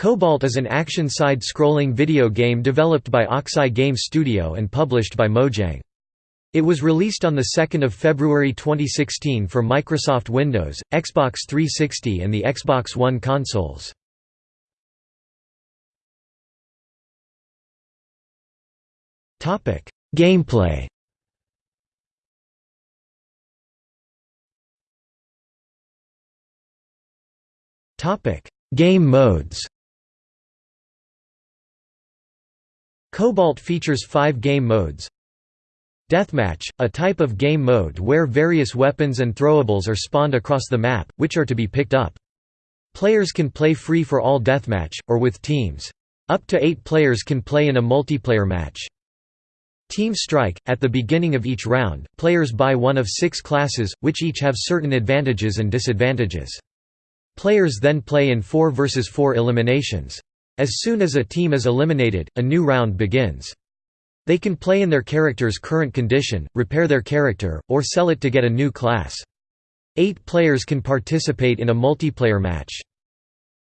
Cobalt is an action side-scrolling video game developed by Oxeye Game Studio and published by Mojang. It was released on 2 February 2016 for Microsoft Windows, Xbox 360 and the Xbox One consoles. Gameplay Game modes Cobalt features five game modes Deathmatch, a type of game mode where various weapons and throwables are spawned across the map, which are to be picked up. Players can play free for all deathmatch, or with teams. Up to eight players can play in a multiplayer match. Team Strike – At the beginning of each round, players buy one of six classes, which each have certain advantages and disadvantages. Players then play in 4 versus 4 eliminations. As soon as a team is eliminated, a new round begins. They can play in their character's current condition, repair their character, or sell it to get a new class. Eight players can participate in a multiplayer match.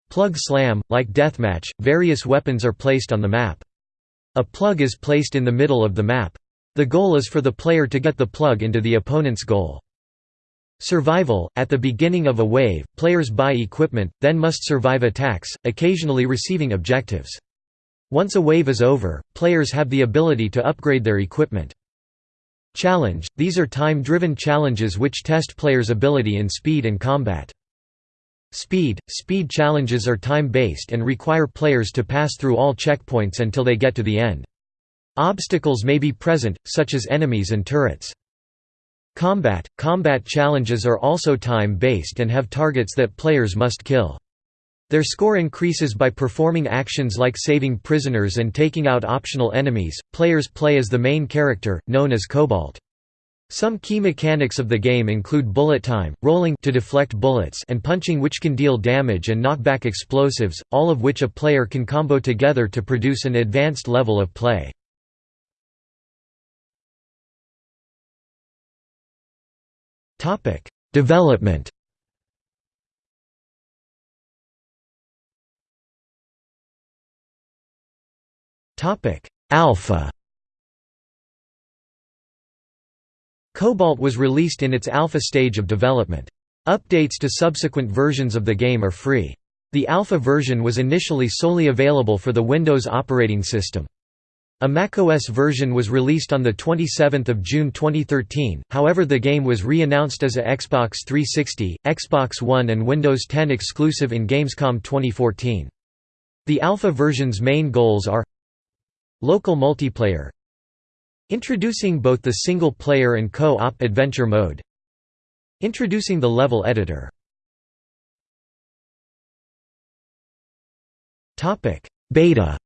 Plug Slam – Like Deathmatch, various weapons are placed on the map. A plug is placed in the middle of the map. The goal is for the player to get the plug into the opponent's goal. Survival – At the beginning of a wave, players buy equipment, then must survive attacks, occasionally receiving objectives. Once a wave is over, players have the ability to upgrade their equipment. Challenge – These are time-driven challenges which test players' ability in speed and combat. Speed – Speed challenges are time-based and require players to pass through all checkpoints until they get to the end. Obstacles may be present, such as enemies and turrets. Combat – Combat challenges are also time-based and have targets that players must kill. Their score increases by performing actions like saving prisoners and taking out optional enemies. Players play as the main character, known as Cobalt. Some key mechanics of the game include bullet time, rolling to deflect bullets and punching which can deal damage and knock back explosives, all of which a player can combo together to produce an advanced level of play. Development Topic: Alpha Cobalt was released in its alpha stage of development. Updates to subsequent versions of the game are free. The alpha version was initially solely available for the Windows operating system. A macOS version was released on 27 June 2013, however the game was re-announced as a Xbox 360, Xbox One and Windows 10 exclusive in Gamescom 2014. The alpha version's main goals are Local multiplayer Introducing both the single-player and co-op adventure mode Introducing the level editor Beta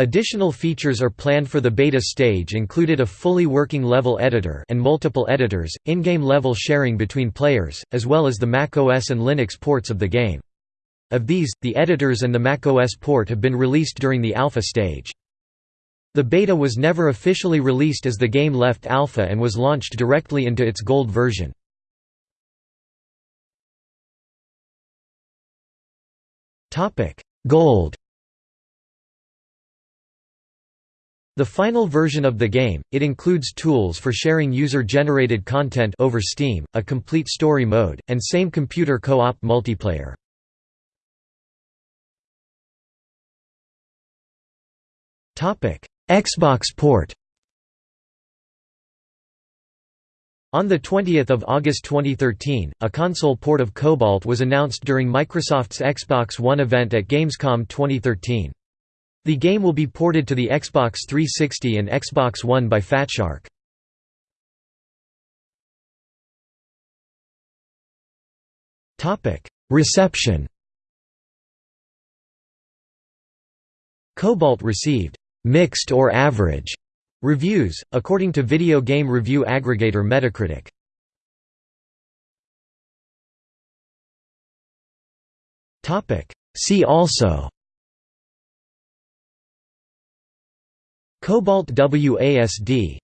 Additional features are planned for the beta stage included a fully working level editor and multiple editors, in-game level sharing between players, as well as the macOS and Linux ports of the game. Of these, the editors and the macOS port have been released during the alpha stage. The beta was never officially released as the game left alpha and was launched directly into its gold version. Gold The final version of the game, it includes tools for sharing user-generated content over Steam, a complete story mode, and same computer co-op multiplayer. Xbox port On 20 August 2013, a console port of Cobalt was announced during Microsoft's Xbox One event at Gamescom 2013. The game will be ported to the Xbox 360 and Xbox One by Fatshark. Reception Cobalt received mixed or average reviews, according to video game review aggregator Metacritic. See also Cobalt WASD